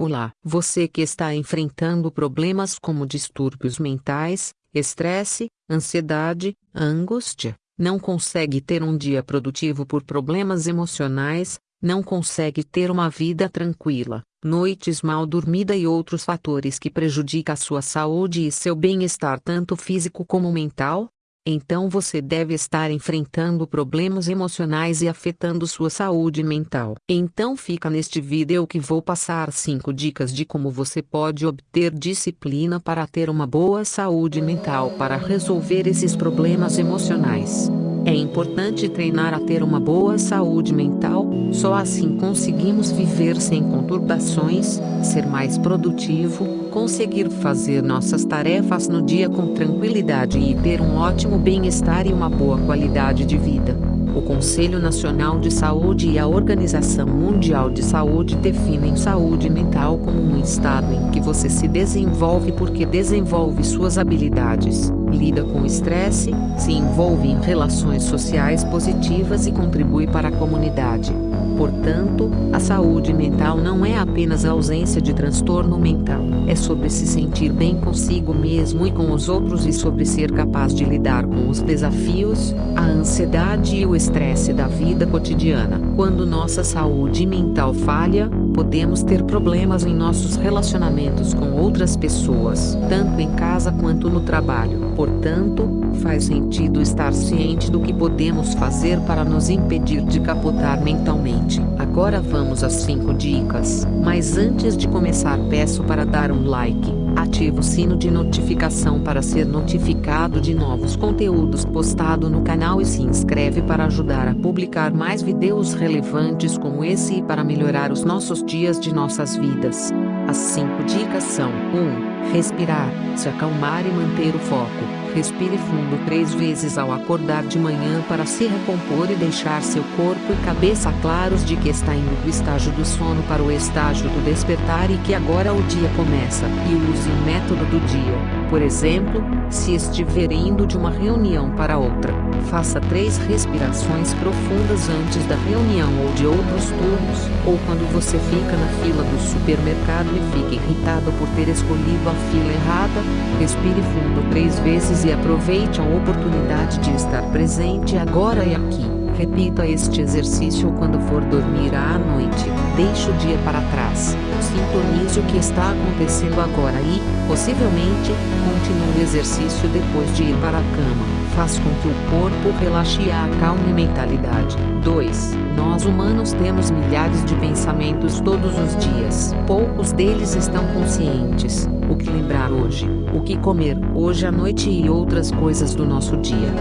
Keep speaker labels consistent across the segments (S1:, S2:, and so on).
S1: Olá, você que está enfrentando problemas como distúrbios mentais, estresse, ansiedade, angústia, não consegue ter um dia produtivo por problemas emocionais, não consegue ter uma vida tranquila, noites mal dormida e outros fatores que prejudicam a sua saúde e seu bem-estar tanto físico como mental? Então você deve estar enfrentando problemas emocionais e afetando sua saúde mental. Então fica neste vídeo que vou passar 5 dicas de como você pode obter disciplina para ter uma boa saúde mental para resolver esses problemas emocionais. É importante treinar a ter uma boa saúde mental, só assim conseguimos viver sem conturbações, ser mais produtivo, conseguir fazer nossas tarefas no dia com tranquilidade e ter um ótimo bem-estar e uma boa qualidade de vida. O Conselho Nacional de Saúde e a Organização Mundial de Saúde definem saúde mental como um estado em que você se desenvolve porque desenvolve suas habilidades lida com estresse, se envolve em relações sociais positivas e contribui para a comunidade. Portanto, a saúde mental não é apenas a ausência de transtorno mental, é sobre se sentir bem consigo mesmo e com os outros e sobre ser capaz de lidar com os desafios, a ansiedade e o estresse da vida cotidiana. Quando nossa saúde mental falha, podemos ter problemas em nossos relacionamentos com outras pessoas, tanto em casa quanto no trabalho. Portanto, faz sentido estar ciente do que podemos fazer para nos impedir de capotar mentalmente. Agora vamos às 5 dicas, mas antes de começar peço para dar um like, ative o sino de notificação para ser notificado de novos conteúdos postados no canal e se inscreve para ajudar a publicar mais vídeos relevantes como esse e para melhorar os nossos dias de nossas vidas. As 5 dicas são 1. Respirar, se acalmar e manter o foco. Respire fundo três vezes ao acordar de manhã para se recompor e deixar seu corpo e cabeça claros de que está indo do estágio do sono para o estágio do despertar e que agora o dia começa. E use o método do dia. Por exemplo, se estiver indo de uma reunião para outra, faça três respirações profundas antes da reunião ou de outros turnos, ou quando você fica na fila do supermercado e fica irritado por ter escolhido a fila errada, respire fundo três vezes e aproveite a oportunidade de estar presente agora e aqui. Repita este exercício quando for dormir à noite. Deixe o dia para trás. Sintonize o que está acontecendo agora e, possivelmente, continue o exercício depois de ir para a cama. Faz com que o corpo relaxe e acalme a mentalidade. 2. Nós humanos temos milhares de pensamentos todos os dias. Poucos deles estão conscientes. Que lembrar hoje, o que comer hoje à noite e outras coisas do nosso dia.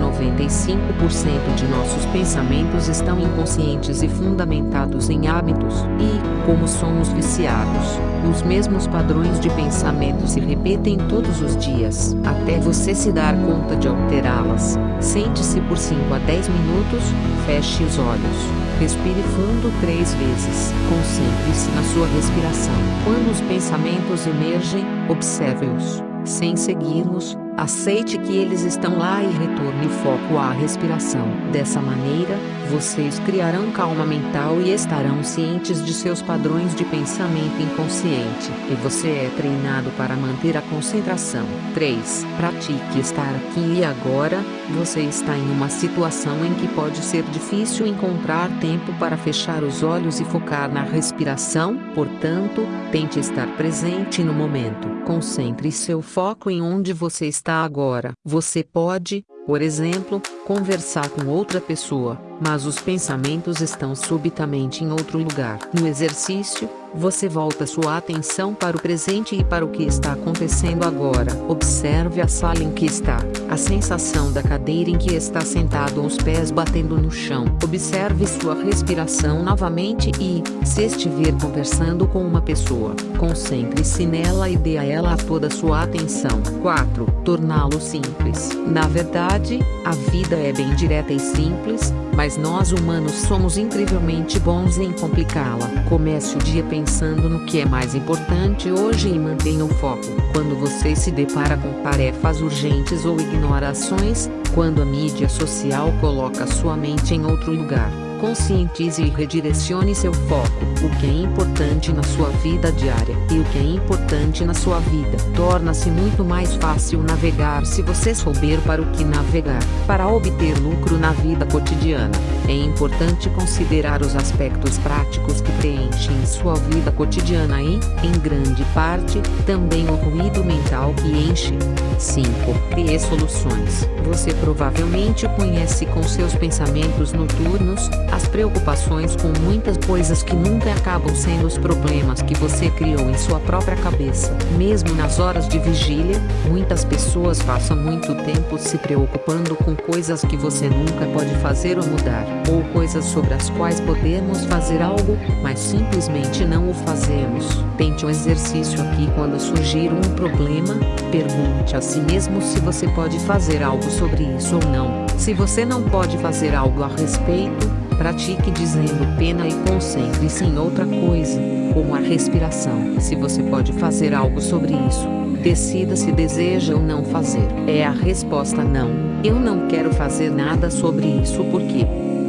S1: 95% de nossos pensamentos estão inconscientes e fundamentados em hábitos, e, como somos viciados, os mesmos padrões de pensamento se repetem todos os dias, até você se dar conta de alterá-las. Sente-se por 5 a 10 minutos, feche os olhos, respire fundo três vezes. Concentre-se na sua respiração. Quando os pensamentos emergem, observe-os, sem segui-los, Aceite que eles estão lá e retorne o foco à respiração. Dessa maneira, vocês criarão calma mental e estarão cientes de seus padrões de pensamento inconsciente. E você é treinado para manter a concentração. 3. Pratique estar aqui e agora. Você está em uma situação em que pode ser difícil encontrar tempo para fechar os olhos e focar na respiração, portanto, tente estar presente no momento. Concentre seu foco em onde você está agora. Você pode, por exemplo, conversar com outra pessoa, mas os pensamentos estão subitamente em outro lugar. No exercício, você volta sua atenção para o presente e para o que está acontecendo agora. Observe a sala em que está, a sensação da cadeira em que está sentado os pés batendo no chão. Observe sua respiração novamente e, se estiver conversando com uma pessoa, concentre-se nela e dê a ela toda sua atenção. 4. Torná-lo simples. Na verdade, a vida é bem direta e simples, mas nós humanos somos incrivelmente bons em complicá-la. Comece o dia pensando no que é mais importante hoje e mantenha o foco. Quando você se depara com tarefas urgentes ou ignora ações, quando a mídia social coloca sua mente em outro lugar, Conscientize e redirecione seu foco. O que é importante na sua vida diária e o que é importante na sua vida. Torna-se muito mais fácil navegar se você souber para o que navegar. Para obter lucro na vida cotidiana, é importante considerar os aspectos práticos que preenchem sua vida cotidiana e, em grande parte, também o ruído mental que enche. 5. Crie soluções. Você provavelmente conhece com seus pensamentos noturnos, as preocupações com muitas coisas que nunca acabam sendo os problemas que você criou em sua própria cabeça. Mesmo nas horas de vigília, muitas pessoas passam muito tempo se preocupando com coisas que você nunca pode fazer ou mudar, ou coisas sobre as quais podemos fazer algo, mas simplesmente não o fazemos. Tente um exercício aqui quando surgir um problema, pergunte a si mesmo se você pode fazer algo sobre isso ou não. Se você não pode fazer algo a respeito, pratique dizendo pena e concentre-se em outra coisa, como a respiração. Se você pode fazer algo sobre isso, decida se deseja ou não fazer. É a resposta não. Eu não quero fazer nada sobre isso porque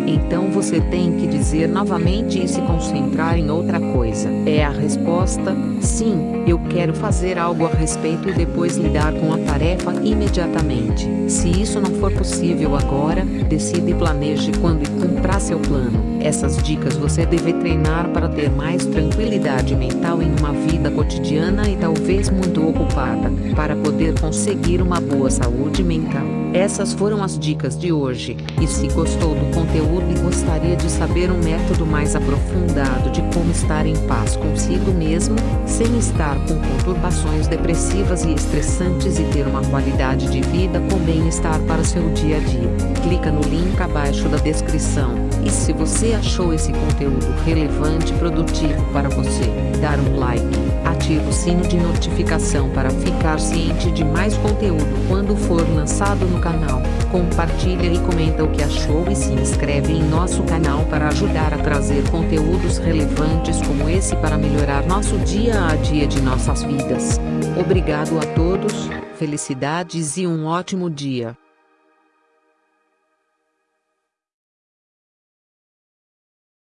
S1: então você tem que dizer novamente e se concentrar em outra coisa. É a resposta: sim, eu quero fazer algo a respeito e depois lidar com a tarefa imediatamente. Se isso não for possível agora, decida e planeje quando e cumpra seu plano. Essas dicas você deve treinar para ter mais tranquilidade mental em uma vida cotidiana e talvez muito ocupada, para poder conseguir uma boa saúde mental. Essas foram as dicas de hoje, e se gostou do conteúdo e gostaria de saber um método mais aprofundado de como estar em paz consigo mesmo, sem estar com conturbações depressivas e estressantes e ter uma qualidade de vida com bem-estar para seu dia a dia, clica no link abaixo da descrição. E se você achou esse conteúdo relevante e produtivo para você, dar um like, ative o sino de notificação para ficar ciente de mais conteúdo quando for lançado no canal, compartilha e comenta o que achou e se inscreve em nosso canal para ajudar a trazer conteúdos relevantes como esse para melhorar nosso dia a dia de nossas vidas. Obrigado a todos, felicidades e um ótimo dia.